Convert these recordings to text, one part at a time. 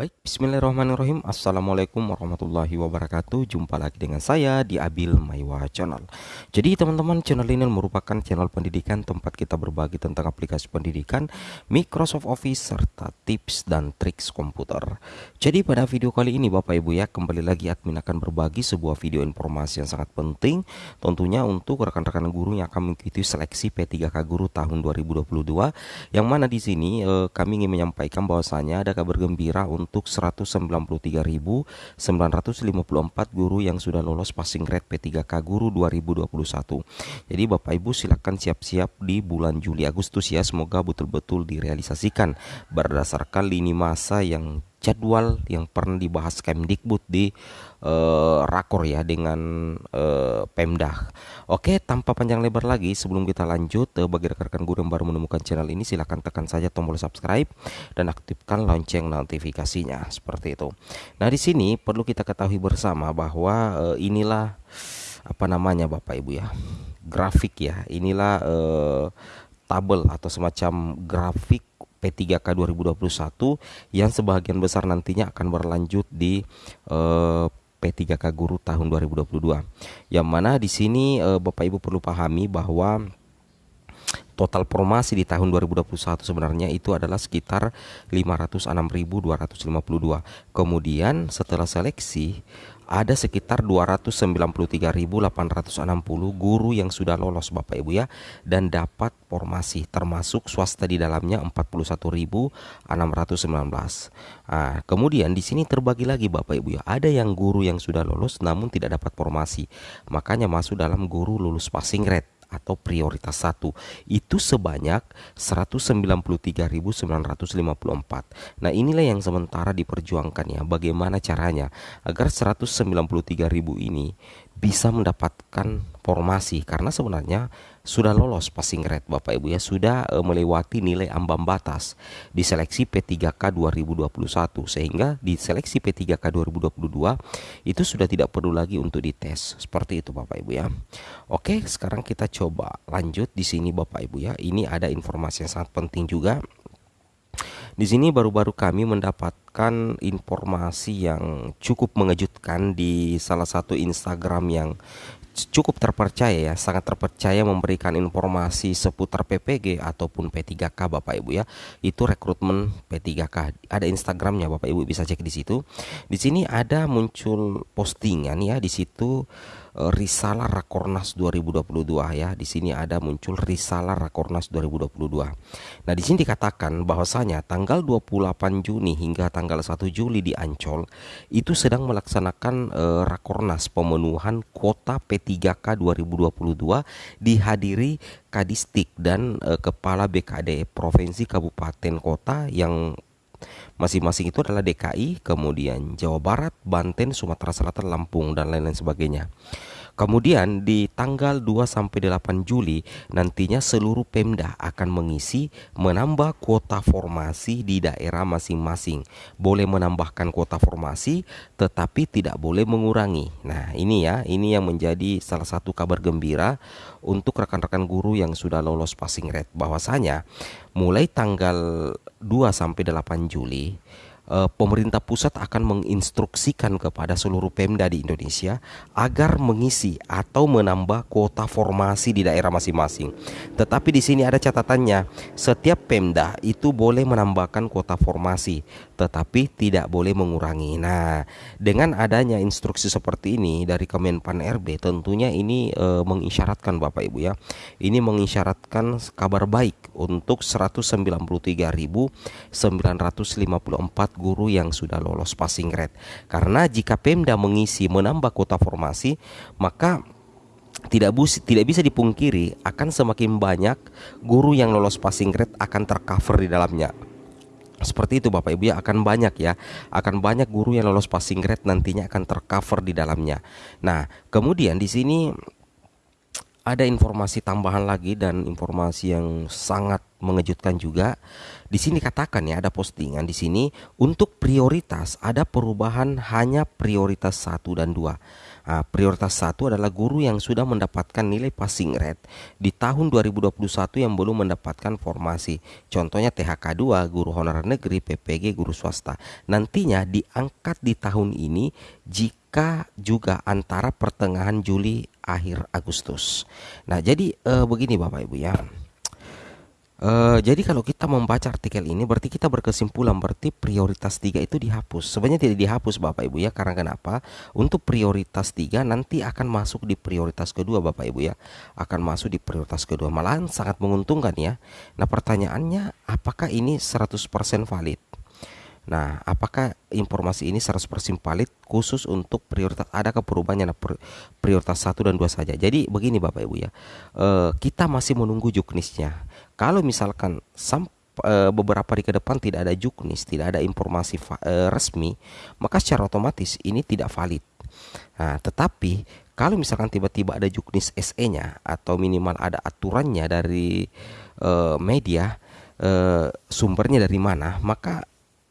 Baik, bismillahirrahmanirrahim. Assalamualaikum warahmatullahi wabarakatuh. Jumpa lagi dengan saya di Abil Maiwa Channel. Jadi teman-teman channel ini merupakan channel pendidikan Tempat kita berbagi tentang aplikasi pendidikan Microsoft Office serta tips dan triks komputer. Jadi pada video kali ini Bapak Ibu ya Kembali lagi admin akan berbagi sebuah video informasi yang sangat penting Tentunya untuk rekan-rekan guru yang akan mengikuti seleksi P3K Guru tahun 2022 Yang mana di sini eh, kami ingin menyampaikan bahwasanya ada kabar gembira untuk untuk 193.954 guru yang sudah lolos passing grade P3K Guru 2021. Jadi Bapak Ibu silakan siap-siap di bulan Juli Agustus ya. Semoga betul-betul direalisasikan berdasarkan lini masa yang jadwal yang pernah dibahas Kemdikbud di uh, rakor ya dengan uh, Pemda. Oke, tanpa panjang lebar lagi sebelum kita lanjut uh, bagi rekan-rekan guru yang baru menemukan channel ini silahkan tekan saja tombol subscribe dan aktifkan lonceng notifikasinya seperti itu. Nah, di sini perlu kita ketahui bersama bahwa uh, inilah apa namanya Bapak Ibu ya. Grafik ya. Inilah uh, tabel atau semacam grafik P3K 2021 yang sebagian besar nantinya akan berlanjut di uh, P3K Guru tahun 2022. Yang mana di sini uh, Bapak Ibu perlu pahami bahwa total formasi di tahun 2021 sebenarnya itu adalah sekitar 506.252. Kemudian setelah seleksi ada sekitar 293.860 guru yang sudah lolos Bapak Ibu ya dan dapat formasi termasuk swasta di dalamnya 41.619. Nah, kemudian di sini terbagi lagi Bapak Ibu ya. Ada yang guru yang sudah lolos namun tidak dapat formasi. Makanya masuk dalam guru lulus passing grade atau prioritas satu itu sebanyak 193.954. Nah, inilah yang sementara diperjuangkan ya. Bagaimana caranya agar 193.000 ini bisa mendapatkan formasi karena sebenarnya sudah lolos passing grade Bapak Ibu ya sudah e, melewati nilai ambang batas di seleksi P3K 2021 sehingga di seleksi P3K 2022 itu sudah tidak perlu lagi untuk dites seperti itu Bapak Ibu ya. Oke, sekarang kita coba lanjut di sini Bapak Ibu ya. Ini ada informasi yang sangat penting juga di sini baru-baru kami mendapatkan informasi yang cukup mengejutkan di salah satu Instagram yang cukup terpercaya ya, sangat terpercaya memberikan informasi seputar PPG ataupun P3K Bapak Ibu ya. Itu rekrutmen P3K. Ada Instagramnya Bapak Ibu bisa cek di situ. Di sini ada muncul postingan ya di situ risalah Rakornas 2022 ya. Di sini ada muncul Risalah Rakornas 2022. Nah, di sini dikatakan bahwasanya tanggal 28 Juni hingga tanggal 1 Juli di Ancol itu sedang melaksanakan uh, Rakornas pemenuhan kuota P3K 2022 dihadiri Kadistik dan uh, Kepala BKD Provinsi Kabupaten Kota yang Masing-masing itu adalah DKI, kemudian Jawa Barat, Banten, Sumatera Selatan, Lampung dan lain-lain sebagainya. Kemudian di tanggal 2 sampai 8 Juli nantinya seluruh Pemda akan mengisi menambah kuota formasi di daerah masing-masing. Boleh menambahkan kuota formasi tetapi tidak boleh mengurangi. Nah, ini ya, ini yang menjadi salah satu kabar gembira untuk rekan-rekan guru yang sudah lolos passing rate bahwasanya mulai tanggal 2 sampai 8 Juli pemerintah pusat akan menginstruksikan kepada seluruh Pemda di Indonesia agar mengisi atau menambah kuota formasi di daerah masing-masing. Tetapi di sini ada catatannya, setiap Pemda itu boleh menambahkan kuota formasi, tetapi tidak boleh mengurangi. Nah, dengan adanya instruksi seperti ini dari Kemenpan RB, tentunya ini e, mengisyaratkan Bapak Ibu ya, ini mengisyaratkan kabar baik untuk 193.954 guru yang sudah lolos passing grade. Karena jika Pemda mengisi menambah kuota formasi, maka tidak bus, tidak bisa dipungkiri akan semakin banyak guru yang lolos passing grade akan tercover di dalamnya. Seperti itu Bapak Ibu ya akan banyak ya Akan banyak guru yang lolos passing grade nantinya akan tercover di dalamnya Nah kemudian di sini ada informasi tambahan lagi dan informasi yang sangat mengejutkan juga. Di sini katakan ya ada postingan di sini untuk prioritas ada perubahan hanya prioritas 1 dan 2. Ah, prioritas satu adalah guru yang sudah mendapatkan nilai passing rate di tahun 2021 yang belum mendapatkan formasi. Contohnya THK 2, guru honorer negeri, PPG, guru swasta. Nantinya diangkat di tahun ini jika juga antara pertengahan Juli akhir Agustus. Nah, jadi uh, begini Bapak Ibu ya. Uh, jadi kalau kita membaca artikel ini berarti kita berkesimpulan berarti prioritas tiga itu dihapus. Sebenarnya tidak dihapus Bapak Ibu ya karena kenapa? Untuk prioritas tiga nanti akan masuk di prioritas kedua Bapak Ibu ya. Akan masuk di prioritas kedua. Malahan sangat menguntungkan ya. Nah, pertanyaannya apakah ini 100% valid? Nah, apakah informasi ini 100% valid khusus untuk prioritas ada perubahannya nah, prioritas satu dan dua saja. Jadi begini Bapak Ibu ya. Uh, kita masih menunggu juknisnya kalau misalkan sam, e, beberapa hari ke depan tidak ada juknis, tidak ada informasi e, resmi, maka secara otomatis ini tidak valid. Nah, tetapi kalau misalkan tiba-tiba ada juknis SE-nya atau minimal ada aturannya dari e, media sumbernya dari mana, maka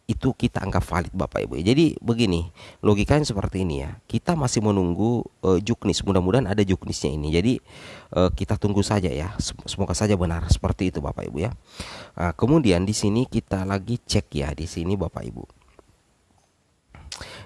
itu kita anggap valid Bapak Ibu. Jadi begini, logikanya seperti ini ya. Kita masih menunggu uh, juknis. Mudah-mudahan ada juknisnya ini. Jadi uh, kita tunggu saja ya. Semoga saja benar seperti itu Bapak Ibu ya. Nah, kemudian di sini kita lagi cek ya di sini Bapak Ibu.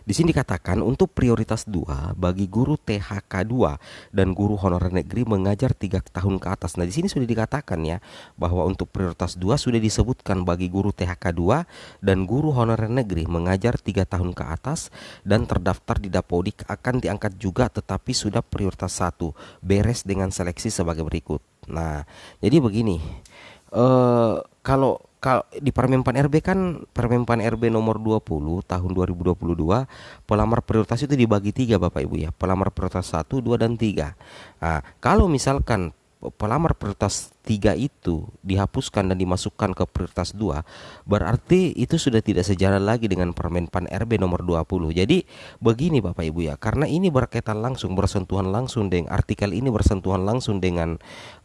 Di sini dikatakan untuk prioritas 2 bagi guru THK 2 dan guru honorer negeri mengajar tiga tahun ke atas. Nah, di sini sudah dikatakan ya bahwa untuk prioritas 2 sudah disebutkan bagi guru THK 2 dan guru honorer negeri mengajar tiga tahun ke atas dan terdaftar di Dapodik akan diangkat juga tetapi sudah prioritas 1 beres dengan seleksi sebagai berikut. Nah, jadi begini. Eh kalau kalau di Permenpan RB kan Permenpan RB nomor 20 tahun 2022 pelamar prioritas itu dibagi tiga Bapak Ibu ya. Pelamar prioritas 1, 2 dan 3 nah, kalau misalkan pelamar prioritas 3 itu dihapuskan dan dimasukkan ke prioritas 2 berarti itu sudah tidak sejalan lagi dengan Permenpan RB nomor 20 jadi begini Bapak Ibu ya karena ini berkaitan langsung bersentuhan langsung dengan artikel ini bersentuhan langsung dengan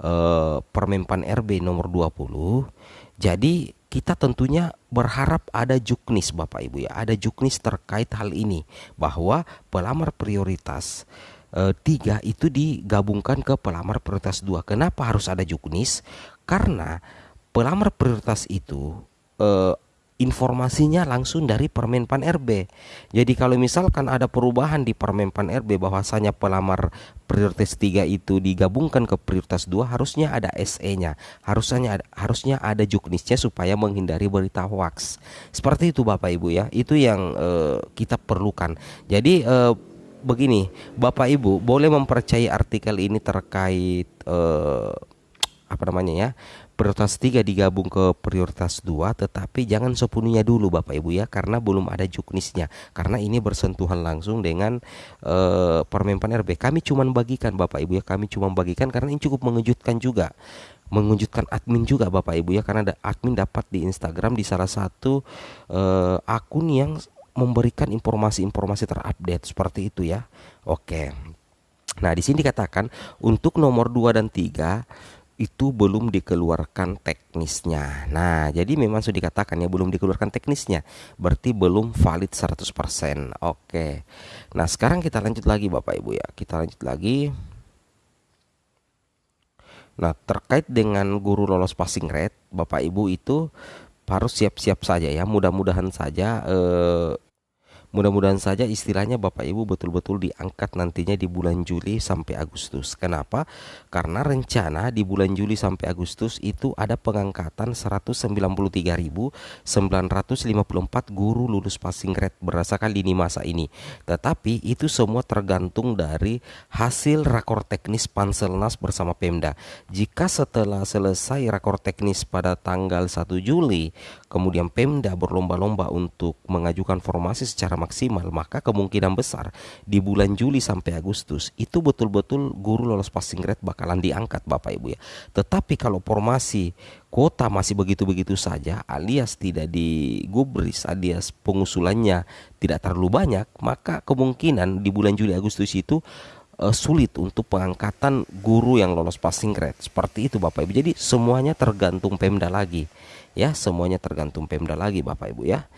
uh, Permenpan RB nomor 20 jadi kita tentunya berharap ada juknis Bapak Ibu ya, ada juknis terkait hal ini bahwa pelamar prioritas e, tiga itu digabungkan ke pelamar prioritas dua. Kenapa harus ada juknis? Karena pelamar prioritas itu e, informasinya langsung dari Permenpan RB. Jadi kalau misalkan ada perubahan di Permenpan RB bahwasanya pelamar prioritas 3 itu digabungkan ke prioritas 2 harusnya ada SE-nya. Harusnya ada, harusnya ada juknisnya supaya menghindari berita hoax. Seperti itu Bapak Ibu ya. Itu yang uh, kita perlukan. Jadi uh, begini, Bapak Ibu boleh mempercayai artikel ini terkait uh, apa namanya ya prioritas 3 digabung ke prioritas 2 tetapi jangan sepenuhnya dulu Bapak Ibu ya karena belum ada juknisnya. Karena ini bersentuhan langsung dengan uh, Permenpan RB kami cuma bagikan Bapak Ibu ya kami cuma bagikan karena ini cukup mengejutkan juga. Mengejutkan admin juga Bapak Ibu ya karena ada admin dapat di Instagram di salah satu uh, akun yang memberikan informasi-informasi terupdate seperti itu ya. Oke. Nah, di sini dikatakan untuk nomor 2 dan 3 itu belum dikeluarkan teknisnya. Nah, jadi memang sudah dikatakan ya belum dikeluarkan teknisnya. Berarti belum valid 100%. Oke. Nah, sekarang kita lanjut lagi Bapak Ibu ya. Kita lanjut lagi. Nah, terkait dengan guru lolos passing rate, Bapak Ibu itu harus siap-siap saja ya. Mudah-mudahan saja eh, Mudah-mudahan saja istilahnya Bapak Ibu betul-betul diangkat nantinya di bulan Juli sampai Agustus. Kenapa? Karena rencana di bulan Juli sampai Agustus itu ada pengangkatan 193.954 guru lulus passing grade berdasarkan lini masa ini. Tetapi itu semua tergantung dari hasil rakor teknis Panselnas bersama Pemda. Jika setelah selesai rakor teknis pada tanggal 1 Juli, kemudian Pemda berlomba-lomba untuk mengajukan formasi secara maksimal, maka kemungkinan besar di bulan Juli sampai Agustus itu betul-betul guru lolos passing grade bakalan diangkat Bapak Ibu ya. Tetapi kalau formasi kuota masih begitu-begitu saja alias tidak digubris alias pengusulannya tidak terlalu banyak, maka kemungkinan di bulan Juli Agustus itu uh, sulit untuk pengangkatan guru yang lolos passing grade. Seperti itu Bapak Ibu. Jadi semuanya tergantung Pemda lagi. Ya, semuanya tergantung Pemda lagi Bapak Ibu ya.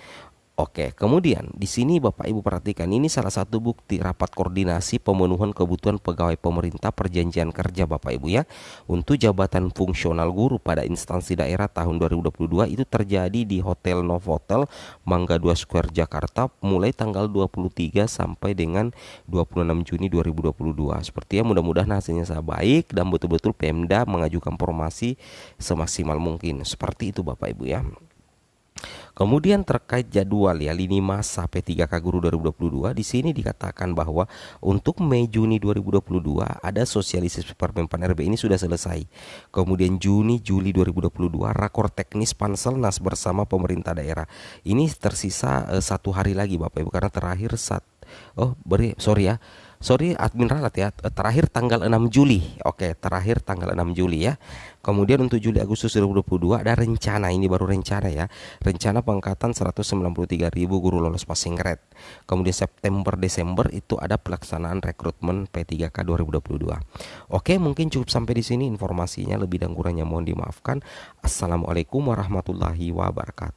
Oke, kemudian di sini Bapak Ibu perhatikan ini salah satu bukti rapat koordinasi pemenuhan kebutuhan pegawai pemerintah perjanjian kerja Bapak Ibu ya. Untuk jabatan fungsional guru pada instansi daerah tahun 2022 itu terjadi di Hotel Novotel Mangga 2 Square Jakarta mulai tanggal 23 sampai dengan 26 Juni 2022. Seperti ya mudah-mudahan hasilnya saya baik dan betul-betul Pemda mengajukan formasi semaksimal mungkin. Seperti itu Bapak Ibu ya. Kemudian terkait jadwal ya lini masa P3K Guru 2022 di sini dikatakan bahwa untuk Mei Juni 2022 ada sosialisasi Permenpan RB ini sudah selesai. Kemudian Juni Juli 2022 rakor teknis Panselnas bersama pemerintah daerah. Ini tersisa uh, satu hari lagi Bapak Ibu karena terakhir saat oh beri sorry ya sorry admin ralat ya. Terakhir tanggal 6 Juli. Oke terakhir tanggal 6 Juli ya. Kemudian untuk Juli Agustus 2022 ada rencana ini baru rencana ya. Rencana pengangkatan 193.000 guru lolos passing grade. Kemudian September Desember itu ada pelaksanaan rekrutmen P3K 2022 oke mungkin cukup sampai di sini informasinya. Lebih dan kurangnya mohon dimaafkan. Assalamualaikum warahmatullahi wabarakatuh